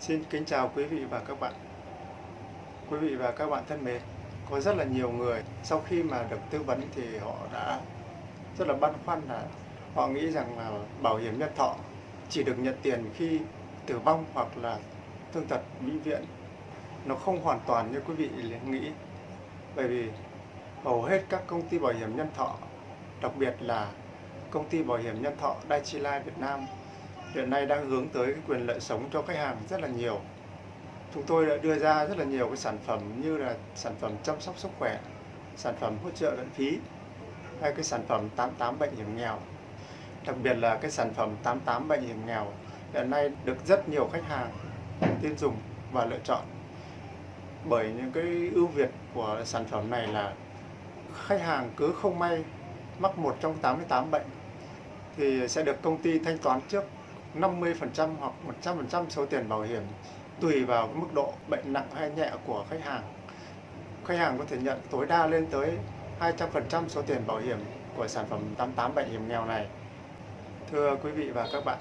Xin kính chào quý vị và các bạn. Quý vị và các bạn thân mến, có rất là nhiều người sau khi mà được tư vấn thì họ đã rất là băn khoăn là họ nghĩ rằng là bảo hiểm nhân thọ chỉ được nhận tiền khi tử vong hoặc là thương tật bị viện. Nó không hoàn toàn như quý vị nghĩ. Bởi vì hầu hết các công ty bảo hiểm nhân thọ, đặc biệt là công ty bảo hiểm nhân thọ Daiichi Life Việt Nam hiện nay đang hướng tới cái quyền lợi sống cho khách hàng rất là nhiều. Chúng tôi đã đưa ra rất là nhiều cái sản phẩm như là sản phẩm chăm sóc sức khỏe, sản phẩm hỗ trợ lẫn phí, hay cái sản phẩm 88 bệnh hiểm nghèo. Đặc biệt là cái sản phẩm 88 bệnh hiểm nghèo hiện nay được rất nhiều khách hàng tiêu dùng và lựa chọn. Bởi những cái ưu việt của sản phẩm này là khách hàng cứ không may mắc một trong 88 bệnh thì sẽ được công ty thanh toán trước 50% hoặc 100% số tiền bảo hiểm tùy vào mức độ bệnh nặng hay nhẹ của khách hàng. Khách hàng có thể nhận tối đa lên tới 200% số tiền bảo hiểm của sản phẩm 88 bệnh hiểm nghèo này. Thưa quý vị và các bạn,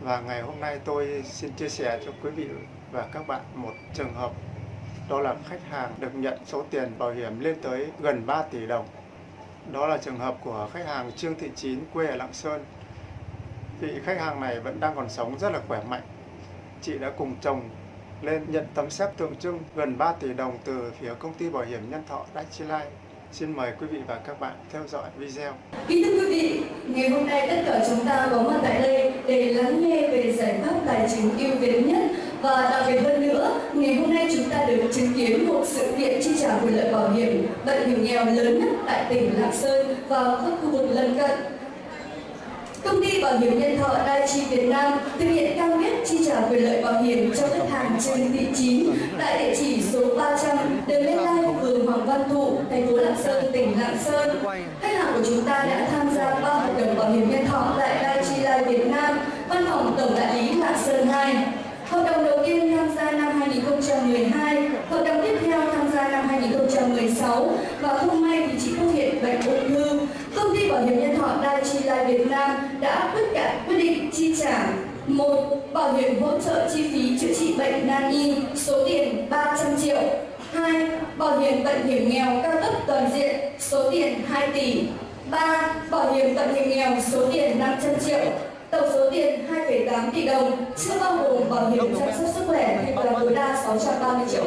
và ngày hôm nay tôi xin chia sẻ cho quý vị và các bạn một trường hợp đó là khách hàng được nhận số tiền bảo hiểm lên tới gần 3 tỷ đồng. Đó là trường hợp của khách hàng Trương Thị Chín quê ở Lạng Sơn Vị khách hàng này vẫn đang còn sống rất là khỏe mạnh. Chị đã cùng chồng lên nhận tấm séc tượng trưng gần 3 tỷ đồng từ phía công ty bảo hiểm nhân thọ Daiichi Life. Xin mời quý vị và các bạn theo dõi video. Kính thưa quý vị, ngày hôm nay tất cả chúng ta có mặt tại đây để lắng nghe về giải pháp tài chính ưu việt nhất và đặc biệt hơn nữa, ngày hôm nay chúng ta được chứng kiến một sự kiện chi trả quyền lợi bảo hiểm bệnh hiểm nghèo lớn nhất tại tỉnh Lạng Sơn và các khu vực lân cận Công ty Bảo hiểm Nhân thọ Daiichi Việt Nam thực hiện cam kết chi trả quyền lợi bảo hiểm cho khách hàng trên thị chín tại địa chỉ số 300 đường Lê Lai, phường Hoàng Văn Thụ, thành phố Lạng Sơn, tỉnh Lạng Sơn. Khách hàng của chúng ta đã tham gia ba hợp đồng bảo hiểm nhân thọ tại Daiichi Life Việt Nam, văn phòng tổng đại lý Lạng Sơn 2. Hợp đồng đầu tiên tham gia năm 2012, hợp đồng tiếp theo tham gia năm 2016 và không may thì chị phát hiện bệnh ung thư ty Bảo hiểm Nhân thọ Daiichi Life Việt Nam đã quyết cả quyết định chi trả một bảo hiểm hỗ trợ chi phí chữa trị bệnh nan y số tiền 300 triệu. hai Bảo hiểm bệnh hiểm nghèo cao cấp toàn diện số tiền 2 tỷ. 3. Bảo hiểm bệnh hiểm nghèo số tiền 500 triệu. Tổng số tiền 2,8 tỷ đồng, chưa bao gồm bảo hiểm chăm sóc sức khỏe thanh toán tối đa 630 triệu.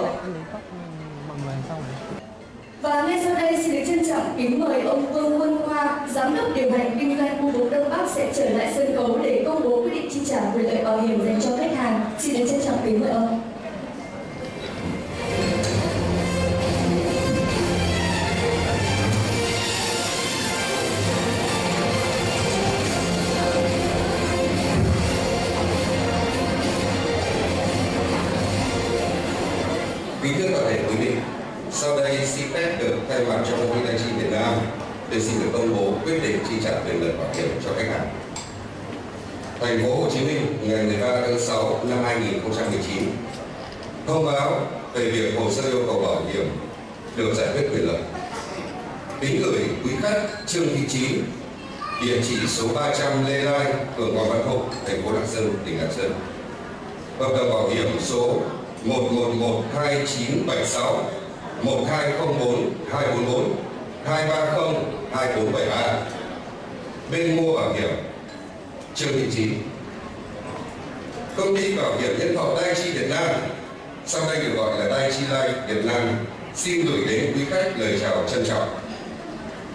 Và ngay sau đây xin trọng kính mời ông Vương Quân Khoa, Giám đốc điều hành kinh doanh khu vực Đông Bắc sẽ trở lại sân khấu để công bố quyết định chi trả quyền lợi bảo hiểm dành cho khách hàng. Xin được trân trọng kính mời ông. Định chi trả quyền lợi bảo hiểm cho khách hàng. Thành phố Hồ Chí Minh ngày 13 tháng 6 năm 2019 thông báo về việc hồ sơ yêu cầu bảo hiểm được giải quyết quyền lợi. Kính gửi quý khách Trương Thị trí, địa chỉ số 300 Lê Lai, phường Hoàng Văn Thụ, thành phố Lạng Sơn, tỉnh Lạng Sơn. Hợp đồng bảo hiểm số 1112976 1204 244 230 2473 Bên mua bảo hiểm, Trương Thị Chín. Công ty bảo hiểm nhân thọ Daiichi Việt Nam. Sau đây được gọi là Daiichi Life Việt Nam. Xin gửi đến quý khách lời chào trân trọng.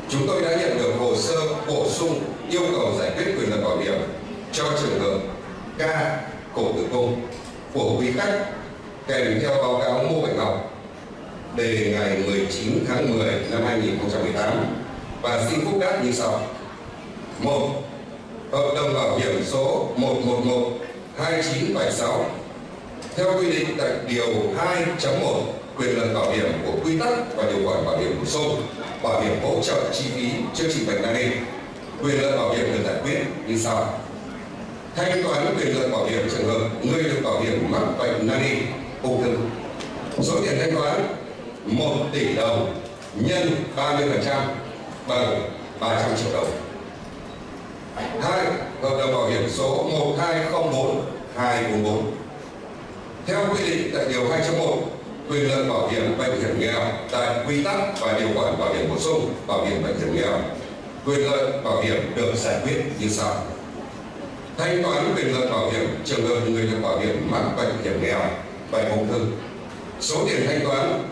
Chúng tôi đã nhận được hồ sơ bổ sung yêu cầu giải quyết quyền lợi bảo hiểm cho trường hợp ca cổ tử cung của quý khách kèm theo báo cáo mua bệnh học đề ngày 19 tháng 10 năm 2018 và xin phúc đáp như sau. một, Hợp đồng bảo hiểm số 111 2976 theo quy định tại điều 2.1 quyền lợi bảo hiểm của quy tắc và điều khoản bảo hiểm bổ sung, bảo hiểm hỗ trợ chi phí chữa trị bệnh nan y quyền lợi bảo hiểm được giải quyết như sau. Thanh toán quyền lợi bảo hiểm trường hợp người được bảo hiểm mắc bệnh nan y. Ung thư. Số tiền thanh toán 1 tỷ đồng nhân 30% bằng 300 triệu đồng. Hai, hợp đồng bảo hiểm số 1204 244 Theo quy định tại điều 201, quyền lợi bảo hiểm bệnh hiểm nghèo tại quy tắc và điều khoản bảo hiểm bổ sung bảo hiểm bệnh hiểm nghèo quyền lợi bảo hiểm được giải quyết như sau. Thanh toán quyền lợi bảo hiểm trường hợp người được bảo hiểm mắc bệnh hiểm nghèo bệnh ung thư. Số tiền thanh toán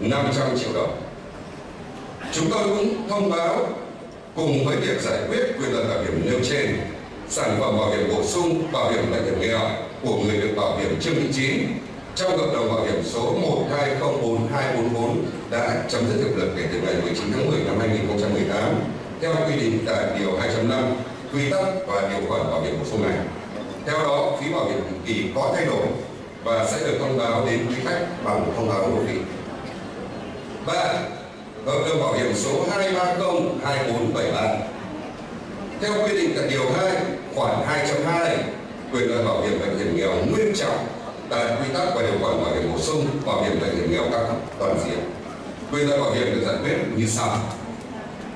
500 triệu đồng chúng tôi cũng thông báo cùng với việc giải quyết quyền lợi bảo hiểm nêu trên sản phẩm bảo hiểm bổ sung bảo hiểm bệnh hiểm nghèo của người được bảo hiểm chương trình chín trong hợp đồng bảo hiểm số 1204244 đã chấm dứt hiệu lực kể từ ngày 19 tháng 10 năm 2018 theo quy định tại điều 205 quy tắc và điều khoản bảo hiểm bổ sung này. Theo đó, phí bảo hiểm định kỳ có thay đổi và sẽ được thông báo đến quý khách bằng thông báo nội phí. 3. Vâng, hợp đồng bảo hiểm số 2302473 Theo quy định tại điều 2 khoản 2.2 quyền lợi bảo hiểm bệnh hiểm nghèo nguyên trọng tại quy tắc và điều khoản bảo hiểm bổ sung, bảo hiểm bệnh hiểm nghèo các cấp toàn diện. Quyền lợi bảo hiểm được giải quyết như sau.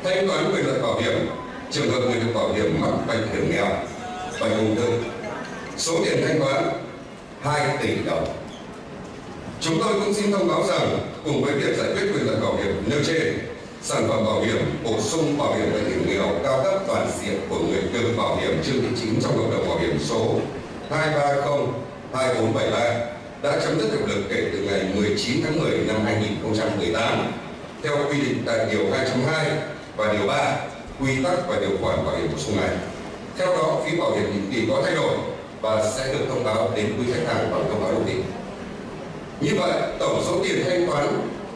Thanh toán quyền lợi bảo hiểm, trường hợp người được bảo hiểm mắc bệnh hiểm nghèo, bệnh ung thư. Số tiền thanh toán 2 tỷ đồng chúng tôi cũng xin thông báo rằng cùng với việc giải quyết quyền lợi bảo hiểm nêu trên sản phẩm bảo hiểm bổ sung bảo hiểm bệnh hiểm nghèo cao cấp toàn diện của người được bảo hiểm chương thị chính trong hợp đồng bảo hiểm số 230 2473 đã chấm dứt hiệu lực kể từ ngày 19 tháng 10 năm 2018 theo quy định tại điều 202 và điều 3 quy tắc và điều khoản bảo hiểm bổ sung này. Theo đó, phí bảo hiểm định kỳ có thay đổi và sẽ được thông báo đến quý khách hàng bằng thông báo định kỳ. Như vậy, tổng số tiền thanh toán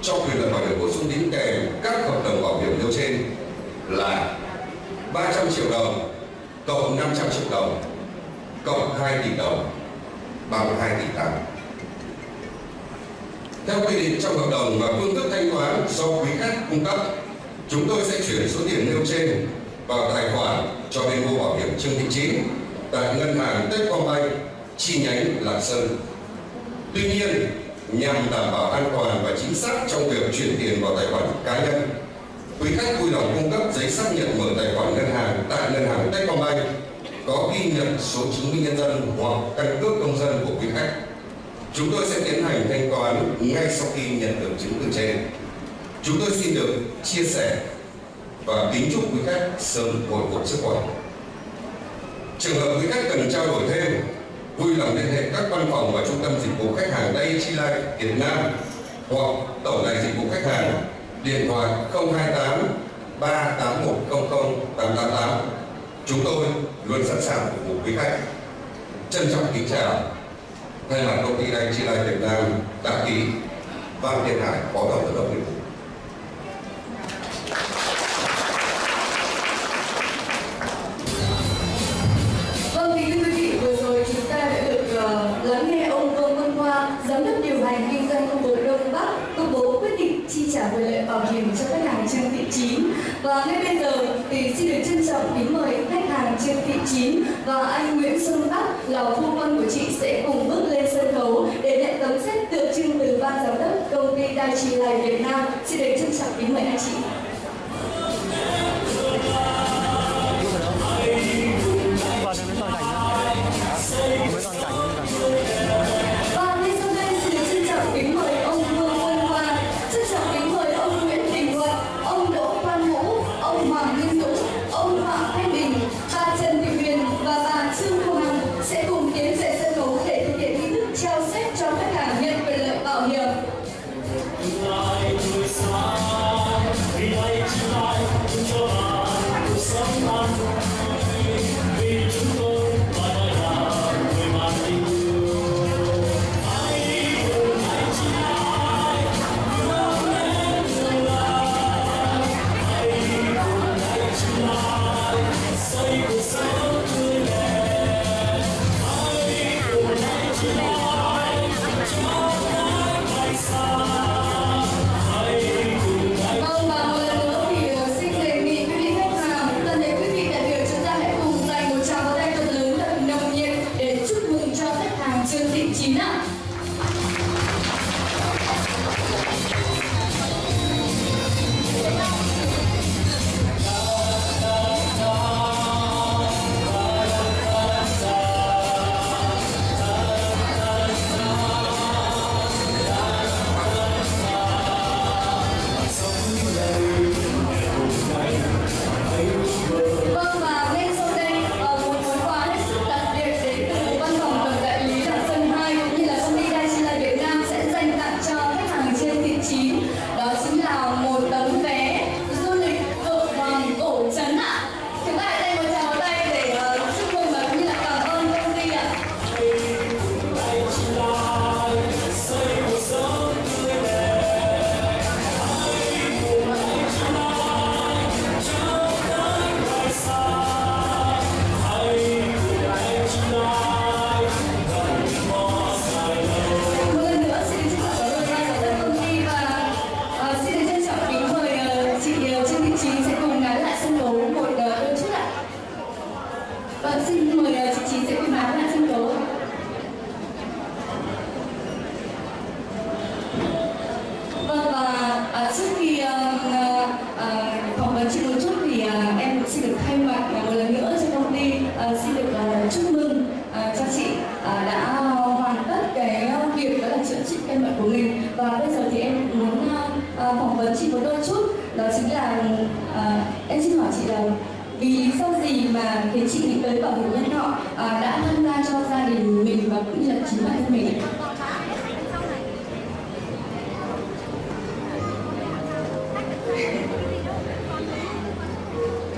cho quyền lợi bảo hiểm bổ sung đính kèm các hợp đồng bảo hiểm nêu trên là 300 triệu đồng cộng 500 triệu đồng cộng 2 tỷ đồng bằng 2 tỷ 8. Theo quy định trong hợp đồng và phương thức thanh toán do quý khách cung cấp, chúng tôi sẽ chuyển số tiền nêu trên vào tài khoản cho bên mua bảo hiểm Trương Thị Chín tại ngân hàng Techcombank chi nhánh Lạng Sơn. Tuy nhiên, nhằm đảm bảo an toàn và chính xác trong việc chuyển tiền vào tài khoản cá nhân, quý khách vui lòng cung cấp giấy xác nhận mở tài khoản ngân hàng tại ngân hàng Techcombank có ghi nhận số chứng minh nhân dân hoặc căn cước công dân của quý khách. Chúng tôi sẽ tiến hành thanh toán ngay sau khi nhận được chứng từ trên. Chúng tôi xin được chia sẻ và kính chúc quý khách sớm hồi phục sức khỏe. Trường hợp quý khách cần trao đổi thêm, vui lòng liên hệ các văn phòng và trung tâm dịch vụ khách hàng Day Chi Life Việt Nam hoặc tổng đài dịch vụ khách hàng, điện thoại 028 381 888 chúng tôi luôn sẵn sàng phục vụ quý khách. Trân trọng kính chào. Thay mặt công ty Day Chi Life Việt Nam đã ký Văn Thiên Hải phó tổng giám đốc nghiệp vụ. Lợi cho khách hàng Trương Thị Chín. Và ngay bây giờ thì xin được trân trọng kính mời khách hàng Trương Thị Chín và anh Nguyễn Xuân Bắc, là phu quân của chị, sẽ cùng bước lên sân khấu để nhận tấm xét tượng trưng từ ban giám đốc công ty Đài Trì Lài Việt Nam. Xin được trân trọng kính mời anh chị. Là à, em xin hỏi chị là vì lý do gì mà khiến chị nghĩ tới bảo hiểm nhân thọ à, đã tham gia cho gia đình mình và cũng như là chính bản thân mình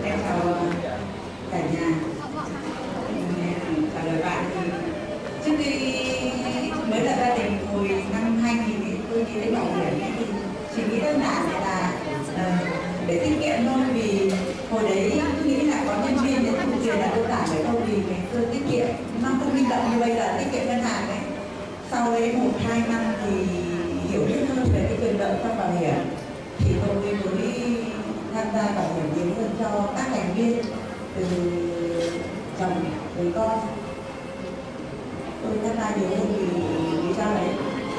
em chào cả nhà trả lời bạn thì trước khi mới là gia đình hồi năm 2000 thì tôi đi lấy bảo hiểm thì chỉ nghĩ đơn giản là uh, để tiết kiệm thôi vì hồi đấy tôi nghĩ là có nhân viên để thu tiền là đơn giản đấy thôi vì ngày xưa tiết kiệm nó không linh động như bây giờ tiết kiệm ngân hàng đấy sau đấy một hai năm thì hiểu biết hơn về cái quyền lợi trong bảo hiểm thì tôi mới tham gia bảo hiểm nhiều hơn cho các thành viên từ chồng đến con. Tôi tham gia nhiều hơn vì lý do đấy?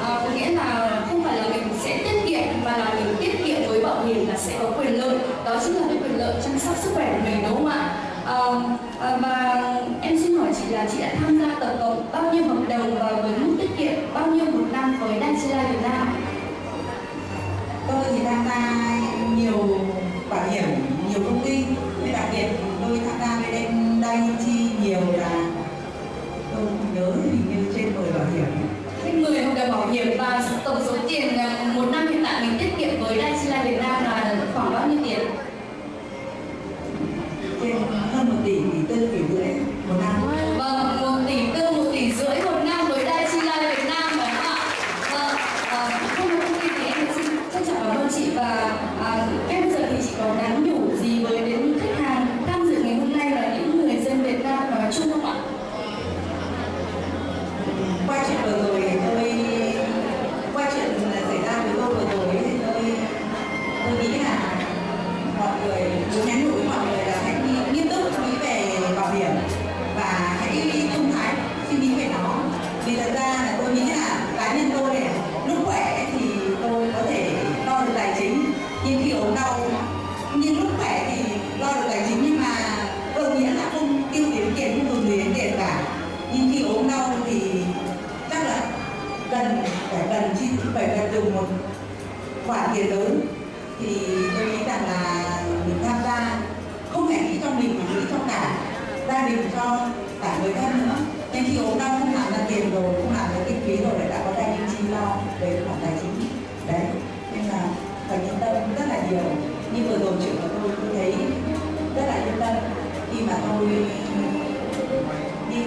À, có nghĩa là không phải là mình sẽ tiết kiệm mà là mình tiết kiệm với bảo hiểm là sẽ có quyền lợi. Đó chính là cái quyền lợi chăm sóc sức khỏe của mình đúng không ạ? À, à, và là chị đã tham gia tổng cộng bao nhiêu hợp đồng và với mức tiết kiệm bao nhiêu một năm với Life Việt Nam tôi thì tham gia nhiều bảo hiểm nhiều công ty. Nhưng đặc biệt tôi tham gia bên Daiichi nhiều là tôi không nhớ hình như trên 10 bảo hiểm. Trên 10 hợp đồng bảo hiểm và tổng số tiền một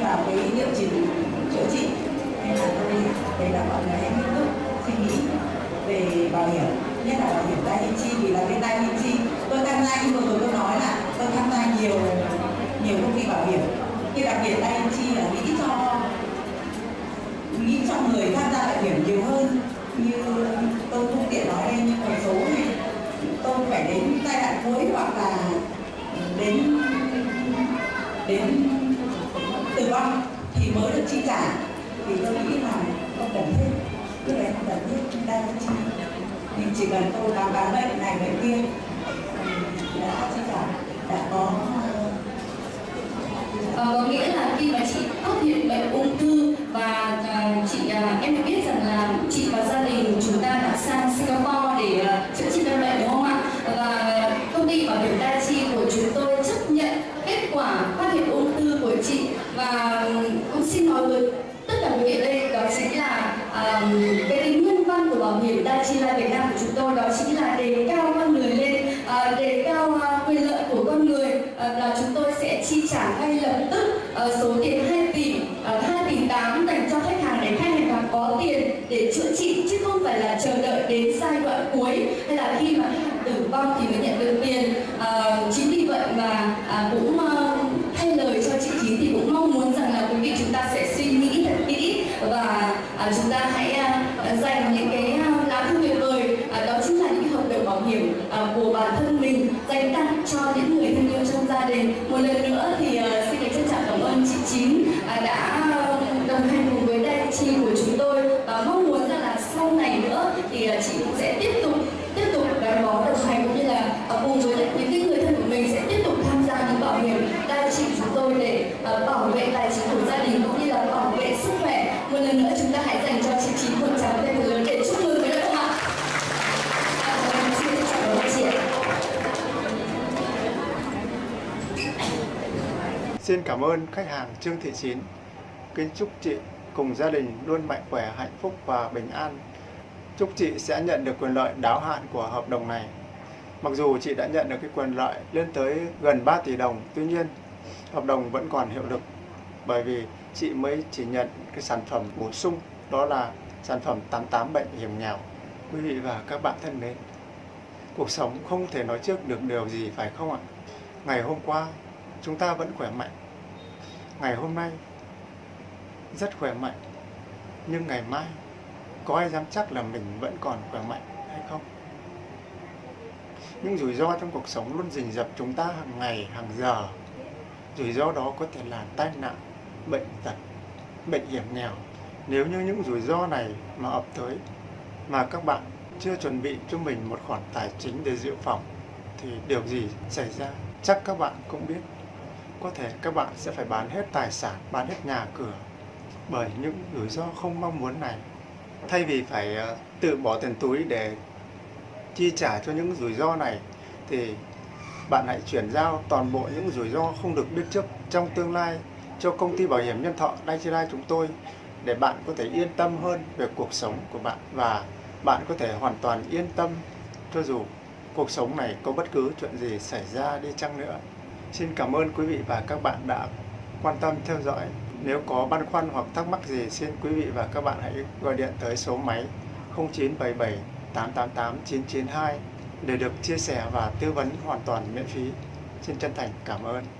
vào cái liệu trình chữa trị nên là tôi thấy là mọi người hãy nghiêm túc, suy nghĩ về bảo hiểm, nhất là bảo hiểm tai chi, vì là cái tai hiểm chi, tôi tham gia như vừa rồi tôi nói là tôi tham gia nhiều nhiều công ty bảo hiểm, nhưng đặc biệt tai chi là nghĩ cho nghĩ cho người tham gia bảo hiểm nhiều hơn như tôi không tiện nói đây nhưng một số thì tôi phải đến giai đoạn cuối hoặc là đến đến tử thì mới được chi trả. Thì tôi nghĩ là không cần thiết. Cái này không cần thiết đang chi. Mình chỉ cần tôi làm bán bệnh này, bệnh kia. Thì đã chi trả, đã có và có nghĩa là khi mà chị phát hiện bệnh ung thư và à, chị à, em được biết rằng là chị và gia đình chúng ta đã sang Singapore để à, chữa trị căn bệnh đúng không ạ? Và công ty bảo hiểm Daiichi của chúng tôi chấp nhận kết quả phát hiện ung thư của chị và cũng xin nói với tất cả quý vị ở đây đó chính là à, cái tính nhân văn của bảo hiểm Daiichi Life Việt Nam của chúng tôi đó chính là đề cao con người lên à, đề cao à, quyền lợi của con người à, là chúng tôi sẽ chi trả ngay lập tức uh, số tiền 2 tỷ ờ, uh, 2 tỷ 8 dành cho khách hàng để khách hàng có tiền để chữa trị chứ không phải là chờ đợi đến giai đoạn cuối. Hay là khi mà khách hàng tử vong thì mới nhận được tiền. Uh, chính vì vậy mà uh, cũng uh, thay lời cho chị Chín thì cũng mong muốn rằng là quý vị chúng ta sẽ suy nghĩ thật kỹ và uh, chúng ta hãy uh, dành những cái uh, lá thư tuyệt vời. Uh, đó chính là những hợp đồng bảo hiểm uh, của bản thân mình dành tặng cho những người thân yêu trong gia đình. Một lần nữa cảm ơn khách hàng Trương Thị Chín. Kính chúc chị cùng gia đình luôn mạnh khỏe, hạnh phúc và bình an. Chúc chị sẽ nhận được quyền lợi đáo hạn của hợp đồng này. Mặc dù chị đã nhận được cái quyền lợi lên tới gần 3 tỷ đồng, tuy nhiên hợp đồng vẫn còn hiệu lực bởi vì chị mới chỉ nhận cái sản phẩm bổ sung đó là sản phẩm 88 bệnh hiểm nghèo. Quý vị và các bạn thân mến, cuộc sống không thể nói trước được điều gì phải không ạ? Ngày hôm qua chúng ta vẫn khỏe mạnh. Ngày hôm nay rất khỏe mạnh. Nhưng ngày mai có ai dám chắc là mình vẫn còn khỏe mạnh hay không? Những rủi ro trong cuộc sống luôn rình rập chúng ta hàng ngày, hàng giờ. Rủi ro đó có thể là tai nạn, bệnh tật, bệnh hiểm nghèo. Nếu như những rủi ro này mà ập tới mà các bạn chưa chuẩn bị cho mình một khoản tài chính để dự phòng thì điều gì xảy ra chắc các bạn cũng biết. Có thể các bạn sẽ phải bán hết tài sản, bán hết nhà cửa bởi những rủi ro không mong muốn này. Thay vì phải ờ, tự bỏ tiền túi để chi trả cho những rủi ro này thì bạn hãy chuyển giao toàn bộ những rủi ro không được biết trước trong tương lai cho công ty bảo hiểm nhân thọ Daiichi chúng tôi để bạn có thể yên tâm hơn về cuộc sống của bạn và bạn có thể hoàn toàn yên tâm cho dù cuộc sống này có bất cứ chuyện gì xảy ra đi chăng nữa. Xin cảm ơn quý vị và các bạn đã quan tâm theo dõi. Nếu có băn khoăn hoặc thắc mắc gì, xin quý vị và các bạn hãy gọi điện tới số máy 0977 888 992 để được chia sẻ và tư vấn hoàn toàn miễn phí. Xin chân thành cảm ơn.